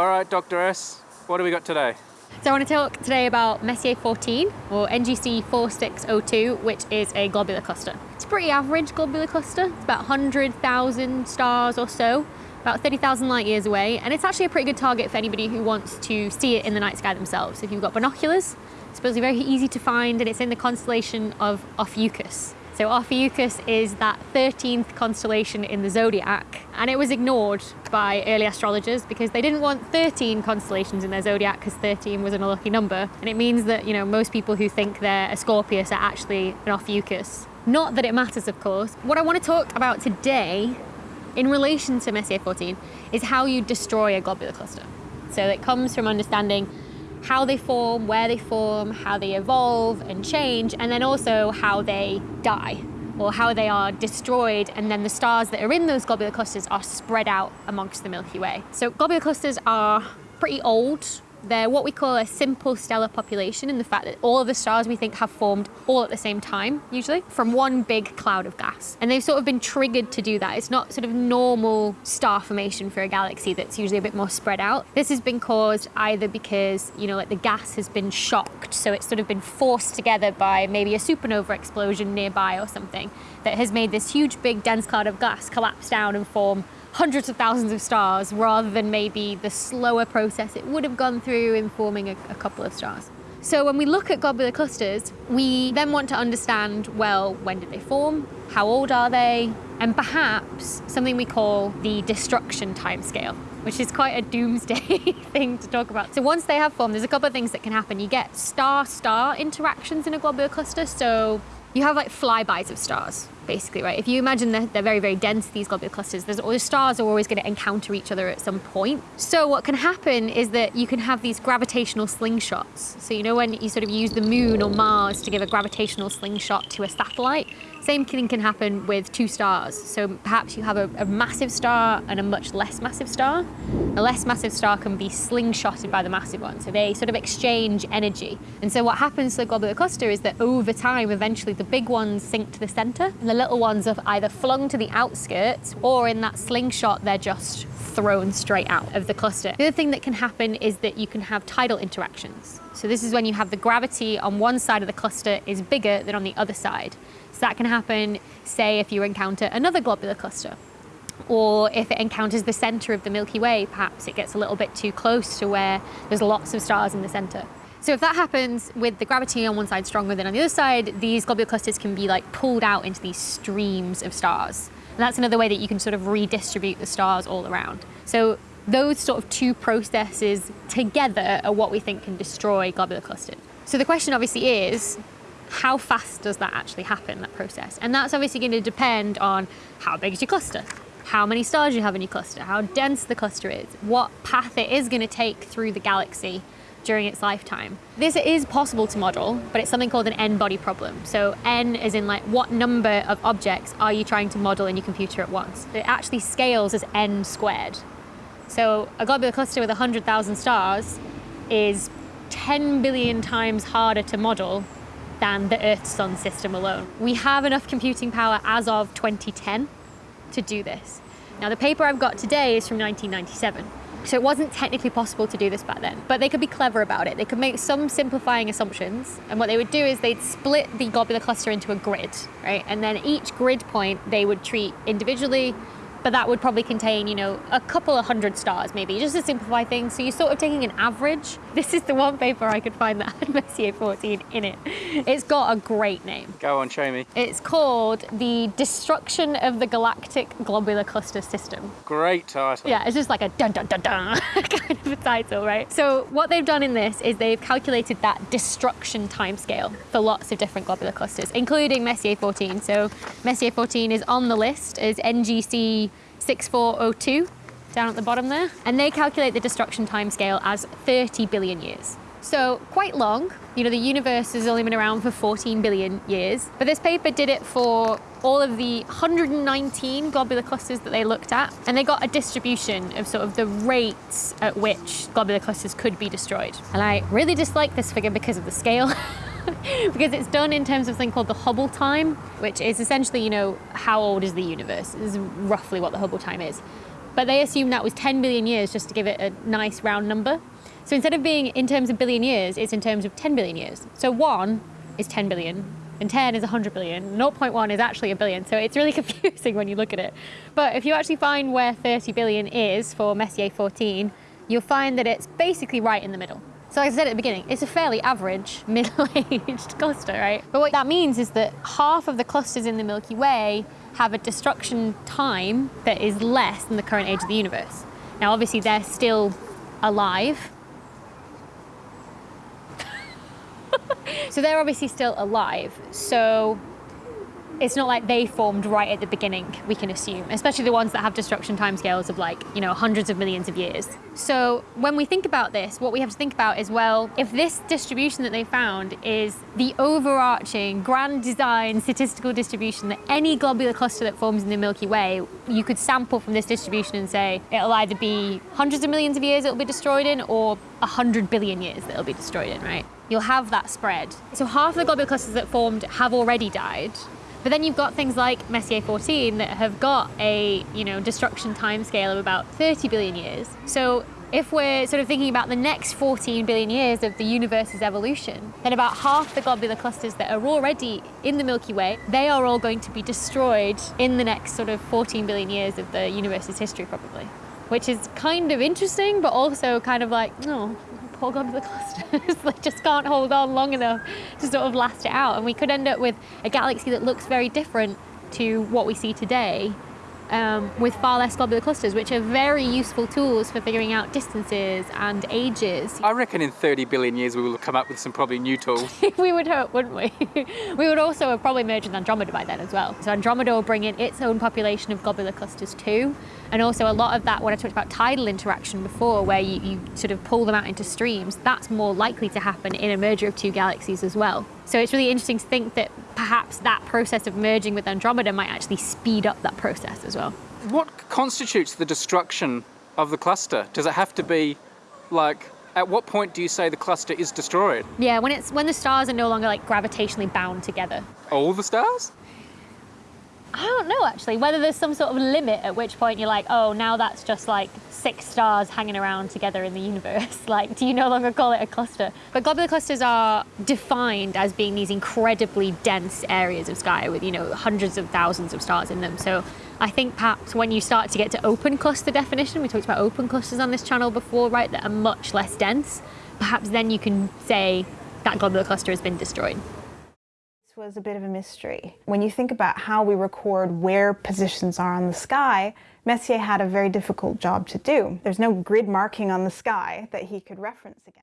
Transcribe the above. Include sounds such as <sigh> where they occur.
All right, Dr. S, what do we got today? So I want to talk today about Messier 14 or NGC 4602, which is a globular cluster. It's a pretty average globular cluster. It's about 100,000 stars or so, about 30,000 light years away. And it's actually a pretty good target for anybody who wants to see it in the night sky themselves. If you've got binoculars, it's supposedly very easy to find and it's in the constellation of Ophiuchus. So Ophiuchus is that 13th constellation in the zodiac, and it was ignored by early astrologers because they didn't want 13 constellations in their zodiac because 13 was an unlucky number. And it means that, you know, most people who think they're a Scorpius are actually an Ophiuchus. Not that it matters, of course. What I want to talk about today in relation to Messier 14 is how you destroy a globular cluster. So it comes from understanding how they form, where they form, how they evolve and change, and then also how they die or how they are destroyed and then the stars that are in those globular clusters are spread out amongst the Milky Way. So globular clusters are pretty old they're what we call a simple stellar population in the fact that all of the stars we think have formed all at the same time, usually, from one big cloud of gas. And they've sort of been triggered to do that. It's not sort of normal star formation for a galaxy that's usually a bit more spread out. This has been caused either because, you know, like the gas has been shocked, so it's sort of been forced together by maybe a supernova explosion nearby or something that has made this huge big dense cloud of gas collapse down and form hundreds of thousands of stars rather than maybe the slower process it would have gone through in forming a, a couple of stars. So when we look at globular clusters, we then want to understand, well, when did they form? How old are they? And perhaps something we call the destruction timescale, which is quite a doomsday <laughs> thing to talk about. So once they have formed, there's a couple of things that can happen. You get star-star interactions in a globular cluster. So you have like flybys of stars basically, right? If you imagine that they're very, very dense, these globular clusters, there's, the stars are always going to encounter each other at some point. So what can happen is that you can have these gravitational slingshots. So you know when you sort of use the moon or Mars to give a gravitational slingshot to a satellite? Same thing can happen with two stars. So perhaps you have a, a, massive star and a much less massive star. A less massive star can be slingshotted by the massive one. So they sort of exchange energy. And so what happens to the globular cluster is that over time, eventually the big ones sink to the center and the little ones are either flung to the outskirts or in that slingshot, they're just thrown straight out of the cluster. The other thing that can happen is that you can have tidal interactions. So this is when you have the gravity on one side of the cluster is bigger than on the other side. So that can happen, say, if you encounter another globular cluster or if it encounters the center of the Milky Way, perhaps it gets a little bit too close to where there's lots of stars in the center. So if that happens with the gravity on one side stronger than on the other side, these globular clusters can be like pulled out into these streams of stars. And that's another way that you can sort of redistribute the stars all around. So those sort of two processes together are what we think can destroy globular clusters. So the question obviously is, how fast does that actually happen, that process? And that's obviously going to depend on how big is your cluster, how many stars you have in your cluster, how dense the cluster is, what path it is going to take through the galaxy during its lifetime. This is possible to model, but it's something called an n-body problem. So n is in like what number of objects are you trying to model in your computer at once? It actually scales as n squared. So a globular cluster with 100,000 stars is 10 billion times harder to model than the Earth-Sun system alone. We have enough computing power as of 2010 to do this. Now the paper I've got today is from 1997. So it wasn't technically possible to do this back then, but they could be clever about it. They could make some simplifying assumptions. And what they would do is they'd split the globular cluster into a grid, right? And then each grid point they would treat individually but that would probably contain, you know, a couple of hundred stars maybe, just to simplify things. So you're sort of taking an average. <laughs> This is the one paper I could find that had Messier 14 in it. It's got a great name. Go on, show me. It's called The Destruction of the Galactic Globular Cluster System. Great title. Yeah, it's just like a dun dun dun dun <laughs> kind of a title, right? So what they've done in this is they've calculated that destruction timescale for lots of different globular clusters, including Messier 14. So Messier 14 is on the list as NGC 6402 down at the bottom there. And they calculate the destruction timescale as 30 billion years. So quite long. You know, the universe has only been around for 14 billion years. But this paper did it for all of the 119 globular clusters that they looked at. And they got a distribution of sort of the rates at which globular clusters could be destroyed. And I really dislike this figure because of the scale. <laughs> <laughs> because it's done in terms of something called the Hubble time, which is essentially, you know, how old is the universe, This is roughly what the Hubble time is. but they assumed that was 10 billion years just to give it a nice round number. So instead of being in terms of billion years, it's in terms of 10 billion years. So 1 is 10 billion, and 10 is 100 billion. 0.1 is actually a billion, so it's really <laughs> confusing when you look at it. But if you actually find where 30 billion is for Messier 14, you'll find that it's basically right in the middle. So like I said at the beginning, it's a fairly average <laughs> middle-aged cluster, right? But what that means is that half of the clusters in the Milky Way have a destruction time that is less than the current age of the universe. Now obviously they're still alive. <laughs> so they're obviously still alive. So it's not like they formed right at the beginning, we can assume, especially the ones that have destruction timescales of like, you know, hundreds of millions of years. So when we think about this, what we have to think about is, well, if this distribution that they found is the overarching grand design statistical distribution that any globular cluster that forms in the Milky Way, you could sample from this distribution and say it'll either be hundreds of millions of years it'll be destroyed in or 100 billion years that it'll be destroyed in, right? You'll have that spread. So half the globular clusters that formed have already died, but then you've got things like Messier 14 that have got a you know destruction timescale of about 30 billion years. So if we're sort of thinking about the next 14 billion years of the universe's evolution, then about half the globular clusters that are already in the Milky Way, they are all going to be destroyed in the next sort of 14 billion years of the universe's history probably. Which is kind of interesting, but also kind of like, oh, no, poor the clusters. <laughs> they just can't hold on long enough to sort of last it out. And we could end up with a galaxy that looks very different to what we see today um, with far less globular clusters, which are very useful tools for figuring out distances and ages. I reckon in 30 billion years we will come up with some probably new tools. <laughs> we would hope, wouldn't we? <laughs> we would also have probably merged with Andromeda by then as well. So Andromeda will bring in its own population of globular clusters too. And also a lot of that, when I talked about tidal interaction before, where you, you sort of pull them out into streams, that's more likely to happen in a merger of two galaxies as well. So it's really interesting to think that perhaps that process of merging with Andromeda might actually speed up that process as well. What constitutes the destruction of the cluster? Does it have to be like at what point do you say the cluster is destroyed? Yeah, when it's when the stars are no longer like gravitationally bound together. All the stars? I don't know actually, whether there's some sort of limit at which point you're like, oh, now that's just like six stars hanging around together in the universe. <laughs> like, do you no longer call it a cluster? But globular clusters are defined as being these incredibly dense areas of sky with, you know, hundreds of thousands of stars in them. So I think perhaps when you start to get to open cluster definition, we talked about open clusters on this channel before, right, that are much less dense, perhaps then you can say that globular cluster has been destroyed was a bit of a mystery. When you think about how we record where positions are on the sky, Messier had a very difficult job to do. There's no grid marking on the sky that he could reference again.